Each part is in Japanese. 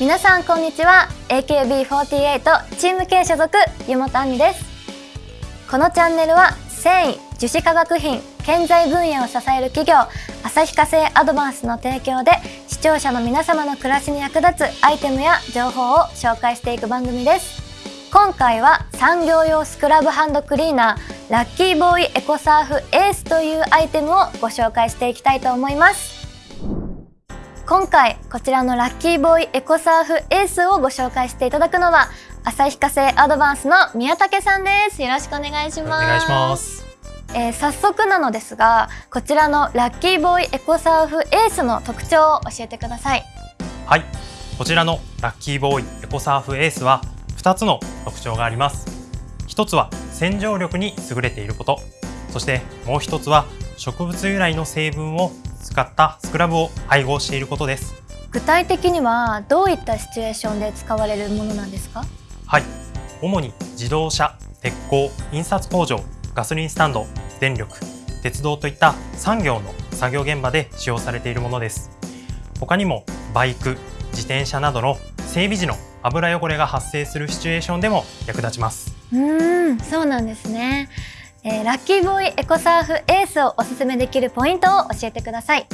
皆さんこんにちは。AKB48 チーム K 所属湯本亜美です。このチャンネルは繊維樹脂化学品建材分野を支える企業旭化成アドバンスの提供で視聴者の皆様の暮らしに役立つアイテムや情報を紹介していく番組です。今回は産業用スクラブハンドクリーナーラッキーボーイエコサーフエースというアイテムをご紹介していきたいと思います。今回こちらのラッキーボーイエコサーフエースをご紹介していただくのは旭化成アドバンスの宮武さんです。よろしくお願いします。お願いします。えー、早速なのですがこちらのラッキーボーイエコサーフエースの特徴を教えてください。はい。こちらのラッキーボーイエコサーフエースは2つの特徴があります。一つは洗浄力に優れていること。そしてもう一つは植物由来の成分を使ったスクラブを配合していることです。具体的にはどういったシチュエーションで使われるものなんですか？はい。主に自動車鉄鋼印刷工場ガソリンスタンド電力鉄道といった産業の作業現場で使用されているものです。他にもバイク自転車などの整備時の油汚れが発生するシチュエーションでも役立ちます。うんそうなんですね、えー、ラッキーボーイエコサーフエースをおすすめできるポイントを教えてください。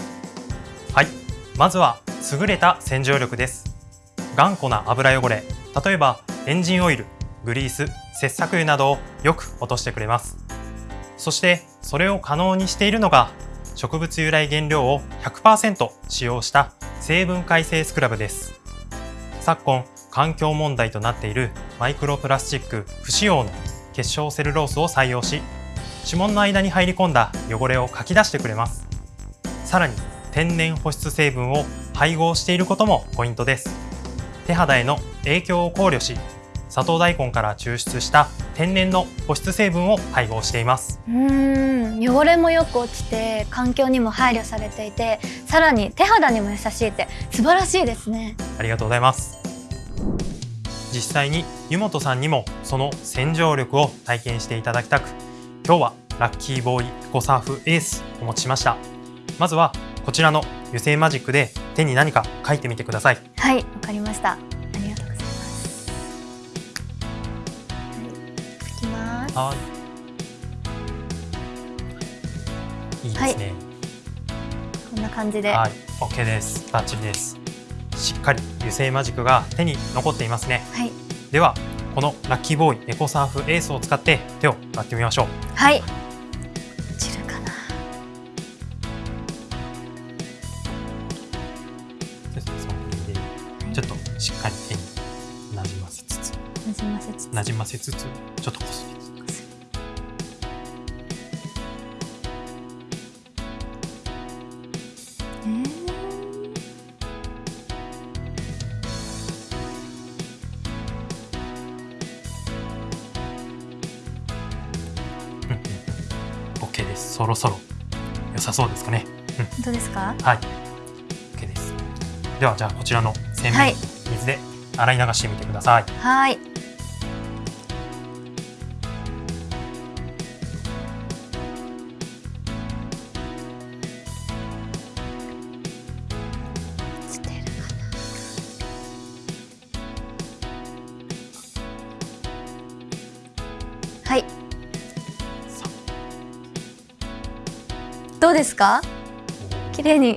はい。まずは優れた洗浄力です。頑固な油汚れ。例えばエンジンオイルグリース切削油などをよく落としてくれます。そしてそれを可能にしているのが植物由来原料を100%使用した成分解成スクラブです。昨今環境問題となっているマイクロプラスチック不使用の結晶セルロースを採用し指紋の間に入り込んだ汚れをかき出してくれます。さらに天然保湿成分を配合していることもポイントです。手肌への影響を考慮し砂糖大根から抽出した天然の保湿成分を配合しています。うん汚れもよく落ちて環境にも配慮されていてさらに手肌にも優しいって素晴らしいですね。ありがとうございます実際に湯本さんにもその洗浄力を体験していただきたく今日はラッキーボーイエコサーフエースお持ちしました。まずはこちらの油性マジックで手に何か書いてみてください。はいわかりました。はい。い。いですね、はい、こんな感じで。はい。OK です。バッチリですしっかり油性マジックが手に残っていますね、はい、ではこのラッキーボーイエコサーフエースを使って手を洗ってみましょう。はい。散るかな。ちょっとしっかり手になじませつつ。なじませつつ。なじませつつちょっとこすりそろそろ良さそうですかね。本当ですか？はい。OK です。ではじゃあこちらの洗面水で洗い流してみてください。はい。はい。どうですか？綺麗に。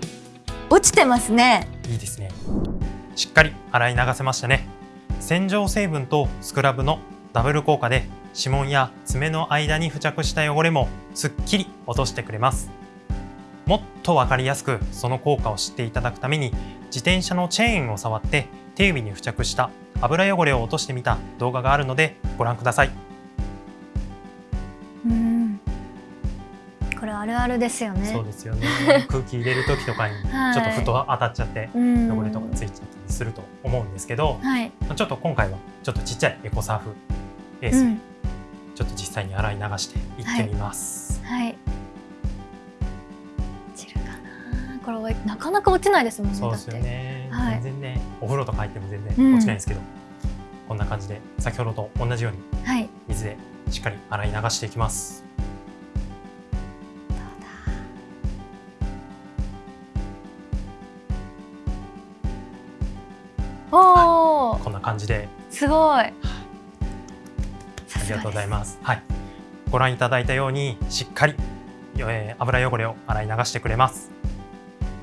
落ちてますね。いいですね。しっかり洗い流せましたね。洗浄成分とスクラブのダブル効果で指紋や爪の間に付着した汚れもすっきり落としてくれます。もっとわかりやすくその効果を知っていただくために自転車のチェーンを触って手指に付着した油汚れを落としてみた動画があるのでご覧ください。れあるあるですよね。そうですよね。空気入れる時とかにちょっとふと当たっちゃって汚れとかついちゃったりすると思うんですけど、はい、ちょっと今回はちょっとちっちゃいエコサーフエース、うん、ちょっと実際に洗い流していってみます。はい、はい散るかな。これなかなか落ちないですもんね。そうですよね。はい、全然ね、お風呂とか入っても全然落ちないんですけど、うん、こんな感じで先ほどと同じように水でしっかり洗い流していきます。おお、こんな感じですごい。ありがとうございます。はい、ご覧いただいたようにしっかり、えー油汚れを洗い流してくれます。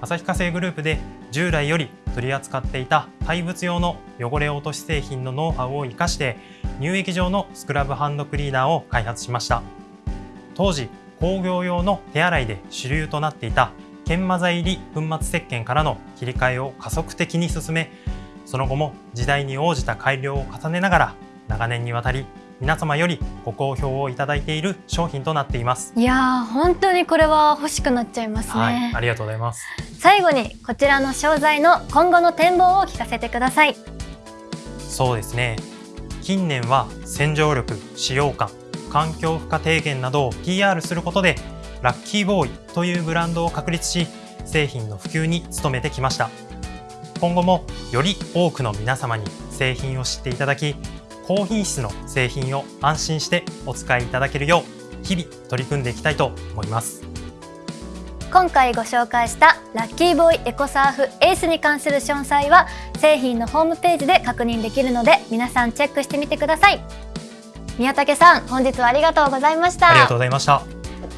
旭化成グループで従来より取り扱っていた廃物用の汚れ落とし製品のノウハウを生かして乳液状のスクラブハンドクリーナーを開発しました当時工業用の手洗いで主流となっていた研磨剤入り粉末石鹸からの切り替えを加速的に進めその後も時代に応じた改良を重ねながら長年にわたり皆様よりご好評をいただいている商品となっています。いやー本当にこれは欲しくなっちゃいますね。はい、ありがとうございます。最後にこちらの商材の今後の展望を聞かせてください。そうですね。近年は洗浄力、使用感、環境負荷低減などを PR することでラッキーボーイというブランドを確立し製品の普及に努めてきました今後もより多くの皆様に製品を知っていただき高品質の製品を安心してお使いいただけるよう日々取り組んでいきたいと思います。今回ご紹介したラッキーボーイエコサーフエースに関する詳細は製品のホームページで確認できるので皆さんチェックしてみてください。宮武さん本日はありがとうございました。ありがとうございました。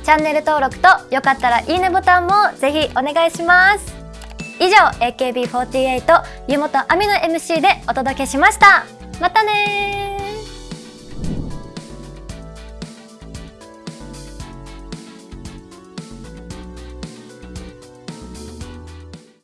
チャンネル登録とよかったらいいねボタンもぜひお願いします以上 AKB48 湯本亜美の MC でお届けしました。またね